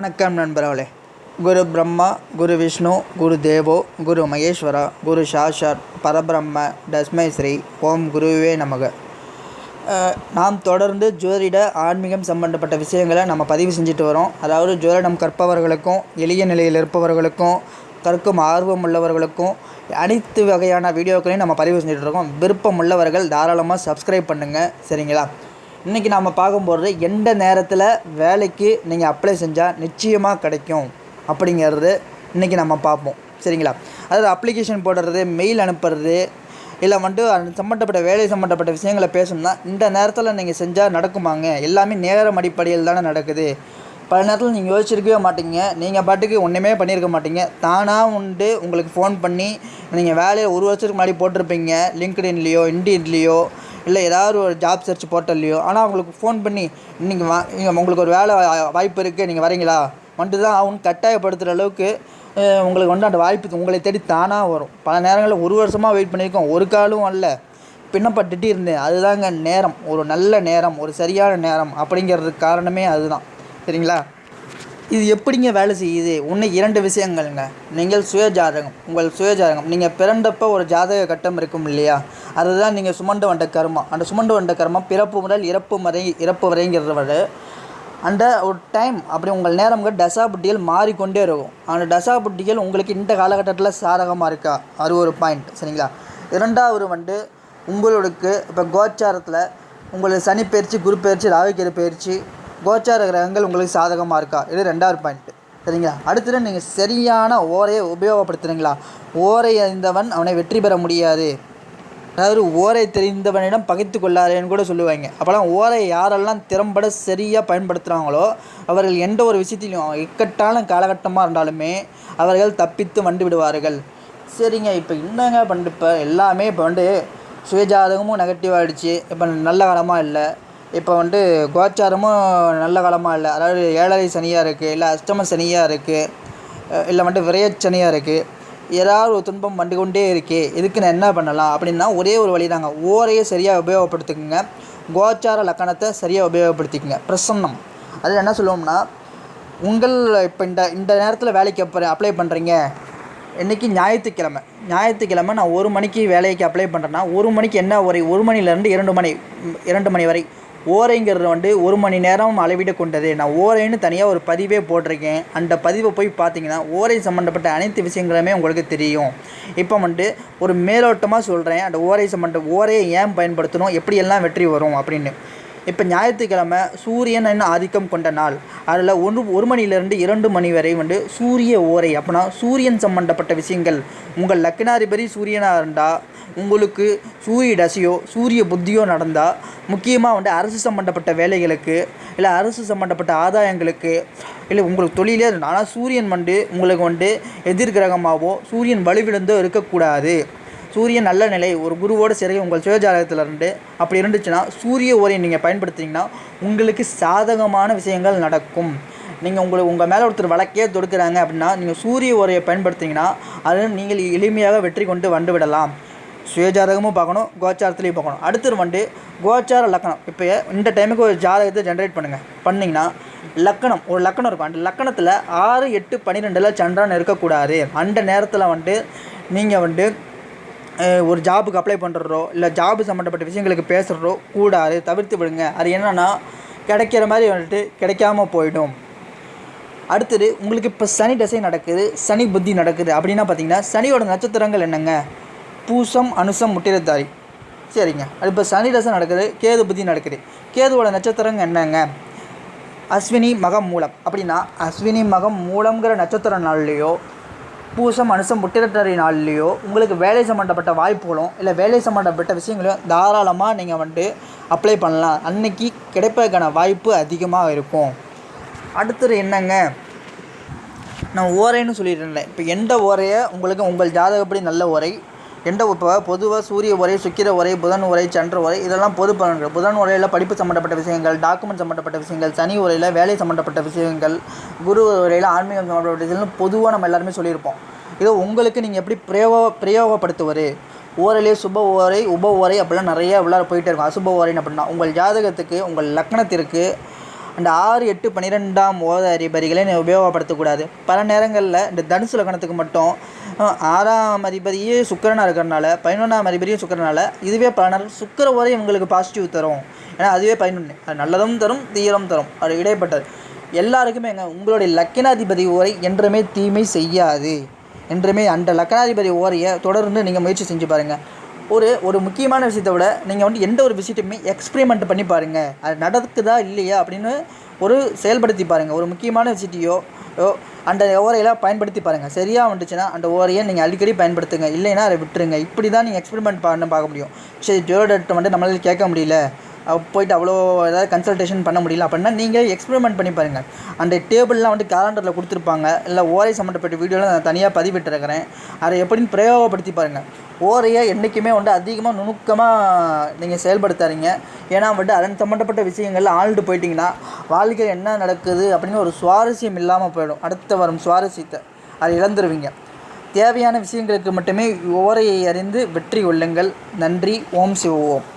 வணக்கம் நண்பர்களே. குரு பிரம்மா குரு விஷ்ணு குரு தேவோ குரு மகேஸ்வரா குரு சாஷாத் பரபிரம்ம டஸ்மை ஸ்ரீ ஓம் குருவே நமக. நாம் தொடர்ந்து ஜோதிட ஆன்மீகம் சம்பந்தப்பட்ட விஷயங்களை நம்ம பதிவு செஞ்சுட்டு வரோம். அதாவது ஜோதிடம் கற்பவர்களுக்கும் எளிய நிலையில் இருப்பவர்களுக்கும் கற்கும் ஆர்வம் உள்ளவர்களுக்கும் அனைத்து வகையான வீடியோக்களையும் நம்ம பதிவு செஞ்சுட்டு இருக்கோம். விருப்பம் உள்ளவர்கள் தாராளமாக சப்ஸ்கிரைப் பண்ணுங்கள் சரிங்களா? இன்றைக்கி நாம் பார்க்கும்போது எந்த நேரத்தில் வேலைக்கு நீங்கள் அப்ளை செஞ்சால் நிச்சயமாக கிடைக்கும் அப்படிங்கிறது இன்றைக்கி நம்ம பார்ப்போம். சரிங்களா? அதாவது அப்ளிகேஷன் போடுறது மெயில் அனுப்புறது இல்லை வந்துட்டு அது சம்மந்தப்பட்ட வேலை சம்மந்தப்பட்ட விஷயங்களை பேசணும்னா இந்த நேரத்தில் நீங்கள் செஞ்சால் நடக்குமாங்க? எல்லாமே நேரம் அடிப்படையில் தானே நடக்குது. பல நேரத்தில் நீங்கள் யோசிச்சிருக்கவே மாட்டீங்க. நீங்கள் பாட்டுக்கு ஒன்றுமே பண்ணியிருக்க மாட்டீங்க. தானாக உண்டு உங்களுக்கு ஃபோன் பண்ணி நீங்கள் வேலையை ஒரு வருஷத்துக்கு முன்னாடி போட்டிருப்பீங்க. லிங்க்டின்லேயோ இண்டியன்லேயோ இல்லை ஏதாவது ஒரு ஜாப் சர்ச் போர்ட்டல்லையோ ஆனால் அவங்களுக்கு ஃபோன் பண்ணி நீங்கள் வா உங்களுக்கு ஒரு வேலை வாய்ப்பு இருக்குது நீங்கள் வரீங்களா வந்துட்டு தான் அவங்க கட்டாயப்படுத்துகிற அளவுக்கு உங்களுக்கு வந்து அந்த வாய்ப்பு உங்களை தேடி தானாக வரும். பல நேரங்களில் ஒரு வருஷமாக வெயிட் பண்ணியிருக்கோம் ஒரு காலும் வரல பின்னப்பட்டுட்டு இருந்தேன். அதுதாங்க நேரம். ஒரு நல்ல நேரம் ஒரு சரியான நேரம் அப்படிங்கிறதுக்கு காரணமே அதுதான். சரிங்களா? இது எப்படிங்க வேலை செய்யுது? ஒன்று இரண்டு விஷயங்கள்ங்க. நீங்கள் சுய ஜாதகம் உங்கள் சுய ஜாதகம் நீங்கள் பிறந்தப்போ ஒரு ஜாதக கட்டம் இருக்கும் இல்லையா? அதுதான் நீங்கள் சுமண்டு வந்த கர்மம். அந்த சுமண்டு வந்த கர்மம் பிறப்பு முதல் இறப்பு வரை இறப்பு வரைங்கிறத விட அந்த ஒரு டைம் அப்படி உங்கள் நேரம்ங்க டசாபுட்டிகள் மாறிக்கொண்டே இருக்கும். அந்த டசாபுட்டிகள் உங்களுக்கு இந்த காலகட்டத்தில் சாதகமாக இருக்கா? அது ஒரு பாயிண்ட் சரிங்களா? இரண்டாவது வந்து உங்களுக்கு இப்போ கோச்சாரத்தில் உங்களுக்கு சனி பயிற்சி குரு பயிற்சி ராவிக்கிற பயிற்சி கோச்சார கிரகங்கள் உங்களுக்கு சாதகமாக இருக்கா? இது ரெண்டாவது பாயிண்ட் சரிங்களா? அடுத்தது நீங்கள் சரியான ஓரையை உபயோகப்படுத்துறீங்களா? ஓரை அறிந்தவன் அவனை வெற்றி பெற முடியாது. அதாவது ஓரை தெரிந்தவனிடம் பகைத்து கொள்ளாதேன்னு கூட சொல்லுவாங்க. அப்போல்லாம் ஓரை யாரெல்லாம் திறம்பட சரியாக பயன்படுத்துகிறாங்களோ அவர்கள் எந்த ஒரு விஷயத்திலையும் இக்கட்டான காலகட்டமாக இருந்தாலுமே அவர்கள் தப்பித்து வந்து விடுவார்கள். சரிங்க இப்போ என்னங்க பண்ணிட்டு இப்போ எல்லாமே இப்போ வந்து சுயஜாதகமும் நெகட்டிவ் ஆகிடுச்சு இப்போ நல்ல காலமாக இல்லை. இப்போ வந்து கோச்சாரமும் நல்ல காலமாக இல்லை. அதாவது ஏழரை சனியாக இருக்குது இல்லை அஷ்டம சனியாக இருக்குது இல்லை வந்துட்டு விரையச்சனியாக இருக்குது ஏதாவது ஒரு துன்பம் வந்து கொண்டே இருக்கே இதுக்கு நான் என்ன பண்ணலாம் அப்படின்னா ஒரே ஒரு வழி தாங்க. ஓரையை சரியாக உபயோகப்படுத்திக்கோங்க. கோச்சார லக்கணத்தை சரியாக உபயோகப்படுத்திக்கோங்க. பிரசன்னம். அதில் என்ன சொல்லுவோம்னா உங்கள் இப்போ இந்த இந்த நேரத்தில் வேலைக்கு அப்போ அப்ளை பண்ணுறீங்க இன்றைக்கி ஞாயிற்றுக்கிழமை. ஞாயிற்றுக்கிழமை நான் ஒரு மணிக்கு வேலைக்கு அப்ளை பண்ணுறேன்னா ஒரு மணிக்கு என்ன ஒரு ஒரு மணிலேருந்து இரண்டு மணி இரண்டு மணி வரை ஓரைங்கிறது வந்து ஒரு மணி நேரம் அளவிட கொண்டது. நான் ஓரைன்னு தனியாக ஒரு பதிவே போட்டிருக்கேன். அந்த பதிவை போய் பார்த்தீங்கன்னா ஓரை சம்மந்தப்பட்ட அனைத்து விஷயங்களுமே உங்களுக்கு தெரியும். இப்போ வந்துட்டு ஒரு மேலோட்டமாக சொல்கிறேன் அந்த ஓரை சம்மந்த ஓரையை ஏன் பயன்படுத்தணும்? எப்படியெல்லாம் வெற்றி வரும்? அப்படின்னு. இப்போ ஞாயிற்றுக்கிழமை சூரியன் என்ன ஆதிக்கம் கொண்ட நாள்? அதில் ஒன்று ஒரு மணிலேருந்து இரண்டு மணி வரை வந்து சூரிய ஓரை அப்படின்னா சூரியன் சம்பந்தப்பட்ட விஷயங்கள். உங்கள் லக்னாதிபதி சூரியனாக இருந்தால் உங்களுக்கு சூரிய தசையோ சூரிய புத்தியோ நடந்தால் முக்கியமாக வந்து அரசு சம்மந்தப்பட்ட வேலைகளுக்கு இல்லை அரசு சம்மந்தப்பட்ட ஆதாயங்களுக்கு இல்லை உங்களுக்கு தொழிலே இருந்தால் ஆனால் சூரியன் வந்து உங்களுக்கு வந்து எதிர்கிரகமாகவோ சூரியன் வலுவிழந்தோ இருக்கக்கூடாது. சூரியன் நல்ல நிலை ஒரு குருவோட சரி உங்கள் சுயஜாதகத்தில் இருந்து அப்படி இருந்துச்சுன்னா சூரிய ஓரையை நீங்கள் பயன்படுத்திங்கன்னா உங்களுக்கு சாதகமான விஷயங்கள் நடக்கும். நீங்கள் உங்களை உங்கள் மேலே ஒருத்தர் வழக்கே தொடுக்கிறாங்க அப்படின்னா நீங்கள் சூரிய உரையை பயன்படுத்திங்கன்னா அது நீங்கள் எளிமையாக வெற்றி கொண்டு வந்து விடலாம். சுயஜாதகமும் பார்க்கணும் கோச்சாரத்துலேயும் பார்க்கணும். அடுத்தது வந்து கோச்சார லக்கணம். இப்போ இந்த டைமுக்கு ஒரு ஜாதகத்தை ஜென்ரேட் பண்ணுங்கள் பண்ணிங்கன்னா லக்கணம் ஒரு லக்கணம் இருக்கும். அந்த லக்கணத்தில் ஆறு எட்டு பன்னிரெண்டில் சந்திரன் இருக்கக்கூடாது. அந்த நேரத்தில் வந்துட்டு நீங்கள் வந்து ஒரு ஜாபுக்கு அப்ளை பண்ணுறதோ இல்லை ஜாபு சம்மந்தப்பட்ட விஷயங்களுக்கு பேசுகிறதோ கூடாது தவிர்த்து விடுங்க. அது என்னென்னா கிடைக்கிற மாதிரி வந்துட்டு கிடைக்காம போயிடும். அடுத்தது உங்களுக்கு இப்போ சனி தசை நடக்குது சனி புத்தி நடக்குது. அப்படின்னா பார்த்தீங்கன்னா சனியோட நட்சத்திரங்கள் என்னங்க? பூசம் அனுசம் முட்டிரத்தாரி சரிங்க. அது இப்போ சனி தசை நடக்குது கேது புத்தி நடக்குது. கேதுவோட நட்சத்திரங்கள் என்னங்க? அஸ்வினி மகம் மூலம். அப்படின்னா அஸ்வினி மகம் மூலங்கிற நட்சத்திர நாள்லேயோ பூசம் அனுசம் முட்டிரட்டரை நாள்லேயோ உங்களுக்கு வேலை சம்மந்தப்பட்ட வாய்ப்புகளும் இல்லை வேலை சம்மந்தப்பட்ட விஷயங்களையும் தாராளமாக நீங்கள் வந்துட்டு அப்ளை பண்ணலாம். அன்னைக்கு கிடைப்பதற்கான வாய்ப்பு அதிகமாக இருக்கும். அடுத்தது என்னங்க? நான் ஓரைன்னு சொல்லியிருந்தேன் இருந்தேன். இப்போ எந்த ஓரையை? உங்களுக்கு உங்கள் ஜாதகப்படி நல்ல ஓரை. எந்த இப்போ பொதுவாக சூரிய உரை சுக்கிர உரை புதன் உரை சந்திர உரை இதெல்லாம் பொது பலன்கள். புதன் உரையில் படிப்பு சம்மந்தப்பட்ட விஷயங்கள் டாக்குமெண்ட் சம்மந்தப்பட்ட விஷயங்கள் சனி உரையில் வேலை சம்மந்தப்பட்ட விஷயங்கள் குரு உரையில் ஆன்மீகம் சம்மந்தப்பட்ட விஷயங்கள் பொதுவாக நம்ம எல்லாருமே சொல்லியிருப்போம். இது உங்களுக்கு நீங்கள் எப்படி பிரயோக பிரயோகப்படுத்துவது? ஓரலே சுப ஓரை உப ஓரை அப்படிலாம் நிறைய உள்ளார போயிட்டே இருக்கும். அசுப ஓரைன்னு அப்படின்னா உங்கள் ஜாதகத்துக்கு உங்கள் லக்னத்திற்கு அந்த ஆறு எட்டு பன்னிரெண்டாம் ஓத அதிபதிகளை நீ உபயோகப்படுத்தக்கூடாது. பல நேரங்களில் இந்த தனுசு லக்னத்துக்கு மட்டும் ஆறாம் அதிபதியே சுக்கரனாக இருக்கிறனால பதினொன்றாம் அதிபதியும் சுக்கிரனால இதுவே பல நேரம் சுக்கிர ஓரை இவங்களுக்கு பாசிட்டிவ் தரும். ஏன்னா அதுவே பதினொன்று அது நல்லதும் தரும் தீயலும் தரும். அது இடைப்பட்டது. எல்லாருக்குமே எங்க உங்களுடைய லக்கினாதிபதி ஓரை என்றுமே தீமை செய்யாது. என்றுமே அந்த லக்கணாதிபதி ஓரையை தொடர்ந்து நீங்கள் முயற்சி செஞ்சு பாருங்கள் ஒரு ஒரு முக்கியமான விஷயத்தை விட நீங்கள் வந்து எந்த ஒரு விஷயத்தையுமே எக்ஸ்பிரிமெண்ட் பண்ணி பாருங்கள் அது நடக்குதா இல்லையா அப்படின்னு ஒரு செயல்படுத்தி பாருங்கள் ஒரு முக்கியமான விஷயத்தையோ அந்த ஓரையெல்லாம் பயன்படுத்தி பாருங்கள் சரியாக வந்துச்சுன்னா அந்த ஓரையை நீங்கள் அடிக்கடி பயன்படுத்துங்க. இல்லைன்னா அதை விட்டுருங்க. இப்படி தான் நீங்கள் எக்ஸ்பெரிமெண்ட் பண்ண பார்க்க முடியும். சரி ஜோடர்கிட்ட வந்து நம்மளால் கேட்க முடியல. போயிட்டு அவ்வளோ ஏதாவது கன்சல்டேஷன் பண்ண முடியல அப்படின்னா நீங்கள் எக்ஸ்பெரிமெண்ட் பண்ணி பாருங்கள் அந்த டேபிள்லாம் வந்து கேலண்டரில் கொடுத்துருப்பாங்க. இல்லை ஓரை சம்மந்தப்பட்ட வீடியோலாம் நான் தனியாக பதிவிட்டுருக்கிறேன். அதை எப்படின்னு பிரயோகப்படுத்தி பாருங்கள் ஓரையை என்றைக்குமே வந்து அதிகமாக நுணுக்கமாக நீங்கள் செயல்படுத்தாதீங்க. ஏன்னா வந்துட்டு அதன் சம்மந்தப்பட்ட விஷயங்கள்ல ஆழ்ந்து போயிட்டிங்கன்னா வாழ்க்கையில் என்ன நடக்குது அப்படின்னு ஒரு சுவாரஸ்யம் இல்லாமல் போயிடும். அடுத்த வரும் சுவாரஸ்யத்தை அதை இழந்துருவீங்க. தேவையான விஷயங்களுக்கு மட்டுமே ஓரையை அறிந்து வெற்றி கொள்ளுங்கள். நன்றி. ஓம் சிவ ஓம்.